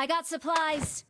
I got supplies.